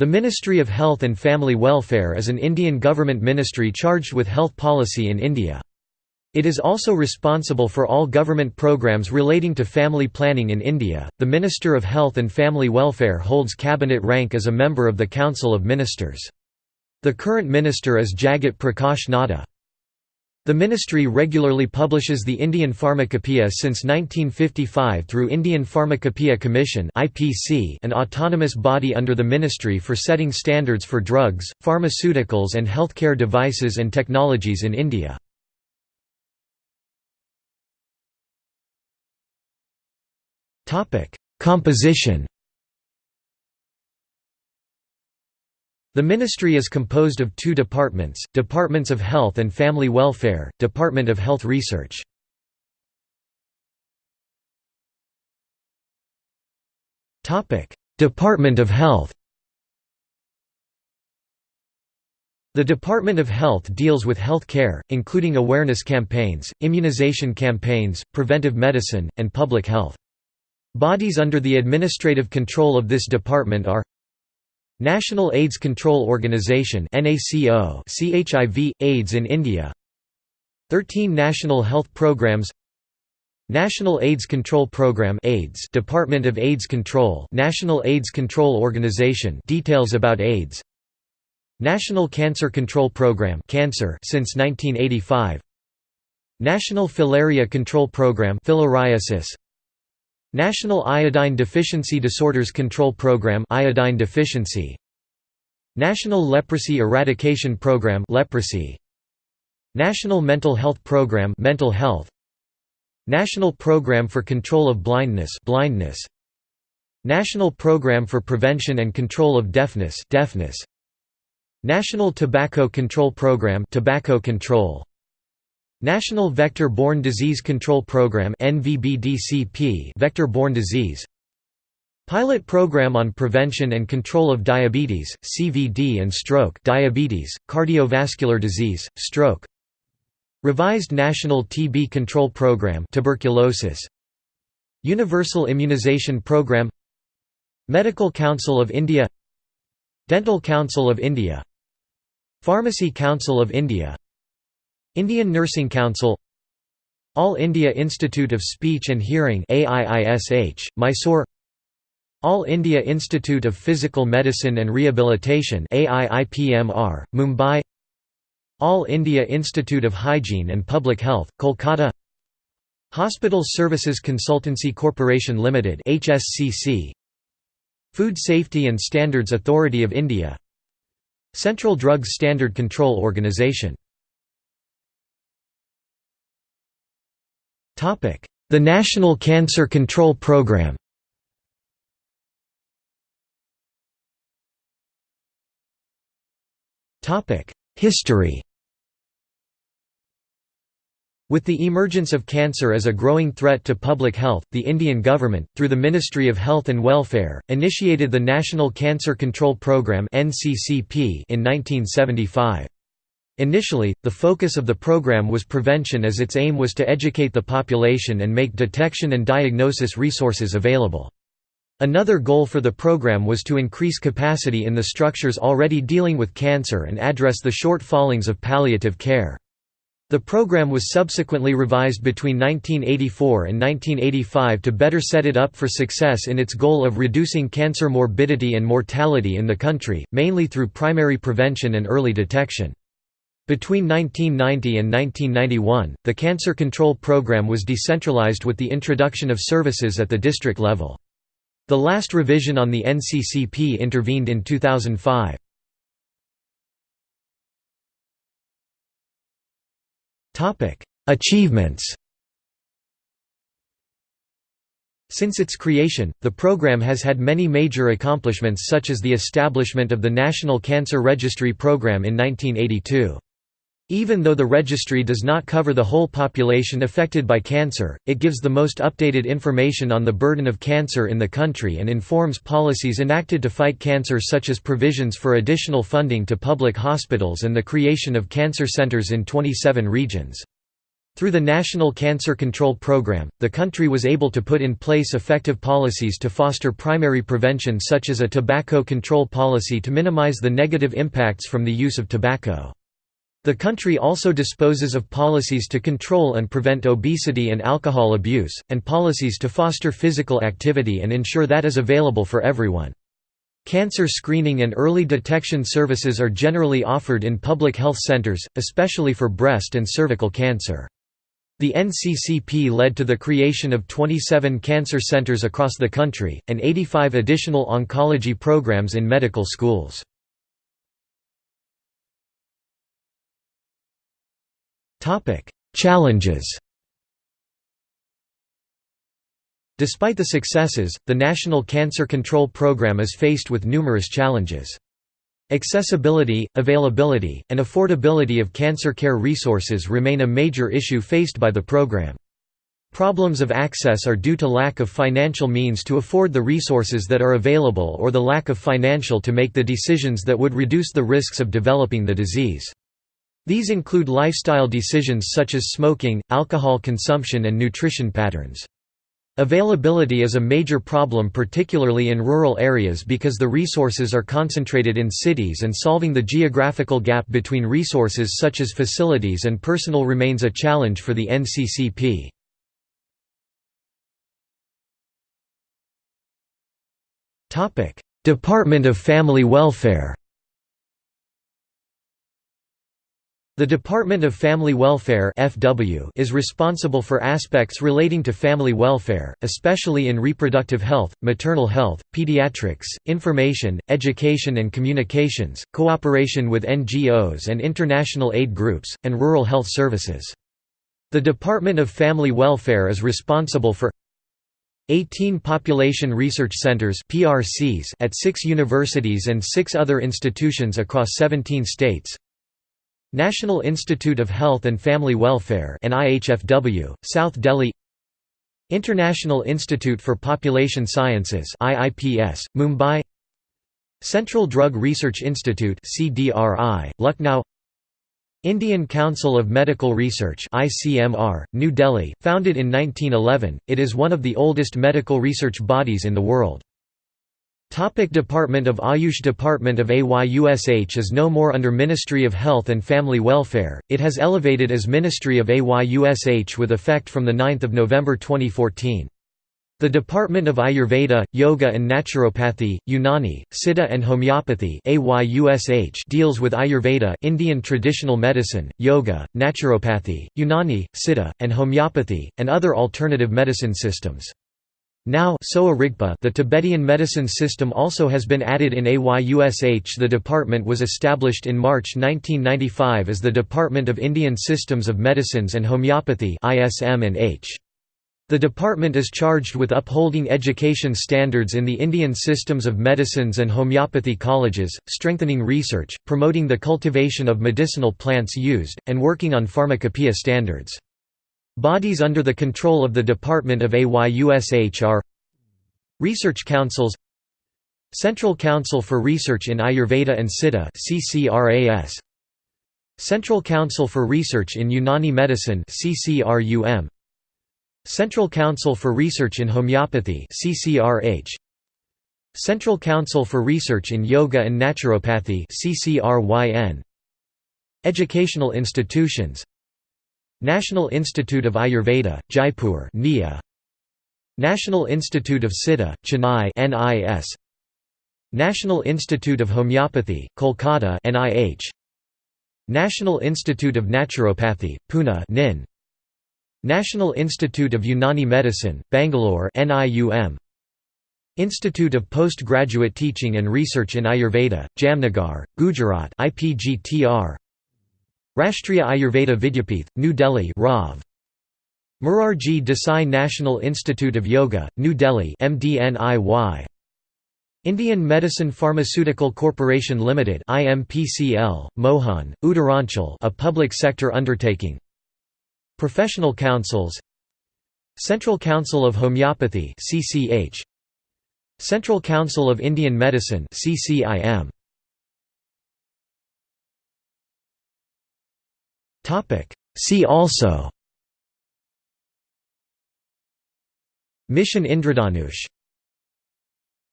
The Ministry of Health and Family Welfare is an Indian government ministry charged with health policy in India. It is also responsible for all government programs relating to family planning in India. The Minister of Health and Family Welfare holds cabinet rank as a member of the Council of Ministers. The current minister is Jagat Prakash Nadda. The ministry regularly publishes the Indian Pharmacopoeia since 1955 through Indian Pharmacopoeia Commission an autonomous body under the ministry for setting standards for drugs, pharmaceuticals and healthcare devices and technologies in India. Composition The ministry is composed of two departments, Departments of Health and Family Welfare, Department of Health Research. Department of Health The Department of Health deals with health care, including awareness campaigns, immunization campaigns, preventive medicine, and public health. Bodies under the administrative control of this department are National AIDS Control Organization CHIV AIDS in India. 13 national health programs. National AIDS Control Program AIDS Department of AIDS Control National AIDS Control Organization details about AIDS. National Cancer Control Program Cancer since 1985 National Filaria Control Program Filariasis National Iodine Deficiency Disorders Control Program iodine deficiency. National Leprosy Eradication Program leprosy. National Mental Health Program mental health. National Program for Control of Blindness blindness. National Program for Prevention and Control of Deafness deafness. National Tobacco Control Program tobacco control National Vector-Borne Disease Control Program NVBDCP Vector-borne disease. Pilot Program on Prevention and Control of Diabetes, CVD and Stroke diabetes, cardiovascular disease, stroke. Revised National TB Control Program tuberculosis. Universal Immunization Program. Medical Council of India. Dental Council of India. Pharmacy Council of India Indian Nursing Council All India Institute of Speech and Hearing Mysore All India Institute of Physical Medicine and Rehabilitation Mumbai All India Institute of Hygiene and Public Health, Kolkata Hospital Services Consultancy Corporation Limited HSCC Food Safety and Standards Authority of India Central Drugs Standard Control Organisation The National Cancer Control Program History With the emergence of cancer as a growing threat to public health, the Indian government, through the Ministry of Health and Welfare, initiated the National Cancer Control Programme in 1975. Initially, the focus of the program was prevention as its aim was to educate the population and make detection and diagnosis resources available. Another goal for the program was to increase capacity in the structures already dealing with cancer and address the shortfallings of palliative care. The program was subsequently revised between 1984 and 1985 to better set it up for success in its goal of reducing cancer morbidity and mortality in the country, mainly through primary prevention and early detection. Between 1990 and 1991, the cancer control program was decentralized with the introduction of services at the district level. The last revision on the NCCP intervened in 2005. Achievements Since its creation, the program has had many major accomplishments such as the establishment of the National Cancer Registry Program in 1982. Even though the registry does not cover the whole population affected by cancer, it gives the most updated information on the burden of cancer in the country and informs policies enacted to fight cancer such as provisions for additional funding to public hospitals and the creation of cancer centers in 27 regions. Through the National Cancer Control Program, the country was able to put in place effective policies to foster primary prevention such as a tobacco control policy to minimize the negative impacts from the use of tobacco. The country also disposes of policies to control and prevent obesity and alcohol abuse, and policies to foster physical activity and ensure that is available for everyone. Cancer screening and early detection services are generally offered in public health centers, especially for breast and cervical cancer. The NCCP led to the creation of 27 cancer centers across the country, and 85 additional oncology programs in medical schools. Challenges Despite the successes, the National Cancer Control Program is faced with numerous challenges. Accessibility, availability, and affordability of cancer care resources remain a major issue faced by the program. Problems of access are due to lack of financial means to afford the resources that are available or the lack of financial to make the decisions that would reduce the risks of developing the disease. These include lifestyle decisions such as smoking, alcohol consumption and nutrition patterns. Availability is a major problem particularly in rural areas because the resources are concentrated in cities and solving the geographical gap between resources such as facilities and personal remains a challenge for the NCCP. Department of Family Welfare The Department of Family Welfare (FW) is responsible for aspects relating to family welfare, especially in reproductive health, maternal health, pediatrics, information, education and communications, cooperation with NGOs and international aid groups, and rural health services. The Department of Family Welfare is responsible for 18 population research centers (PRCs) at 6 universities and 6 other institutions across 17 states. National Institute of Health and Family Welfare NIHFW, South Delhi. International Institute for Population Sciences IIPS, Mumbai. Central Drug Research Institute CDRI, Lucknow. Indian Council of Medical Research ICMR, New Delhi, founded in 1911, it is one of the oldest medical research bodies in the world. Topic Department of Ayush Department of AYUSH is no more under Ministry of Health and Family Welfare, it has elevated as Ministry of AYUSH with effect from 9 November 2014. The Department of Ayurveda, Yoga and Naturopathy, Unani, Siddha and Homeopathy deals with Ayurveda Indian traditional medicine, Yoga, Naturopathy, Unani, Siddha, and Homeopathy, and other alternative medicine systems. Now the Tibetan medicine system also has been added in AYUSH The department was established in March 1995 as the Department of Indian Systems of Medicines and Homeopathy The department is charged with upholding education standards in the Indian systems of medicines and homeopathy colleges, strengthening research, promoting the cultivation of medicinal plants used, and working on pharmacopoeia standards. Bodies under the control of the Department of AYUSH are Research Councils Central Council for Research in Ayurveda and Siddha CCRAS Central Council for Research in Unani Medicine CCRUM Central Council for Research in Homeopathy CCRH Central Council for Research in Yoga and Naturopathy CCRYN Educational institutions National Institute of Ayurveda, Jaipur NIA. National Institute of Siddha, Chennai NIS. National Institute of Homeopathy, Kolkata NIH. National Institute of Naturopathy, Pune NIN. National Institute of Unani Medicine, Bangalore NIUM. Institute of Postgraduate Teaching and Research in Ayurveda, Jamnagar, Gujarat IPGTR. Rashtriya Ayurveda Vidyapith, New Delhi RAV. Morarji Desai National Institute of Yoga, New Delhi MDNIY. Indian Medicine Pharmaceutical Corporation Limited IMPCL, Mohan, Uttaranchal a public sector undertaking. Professional Councils Central Council of Homeopathy CCH Central Council of Indian Medicine CCIM See also. Mission Indradhanush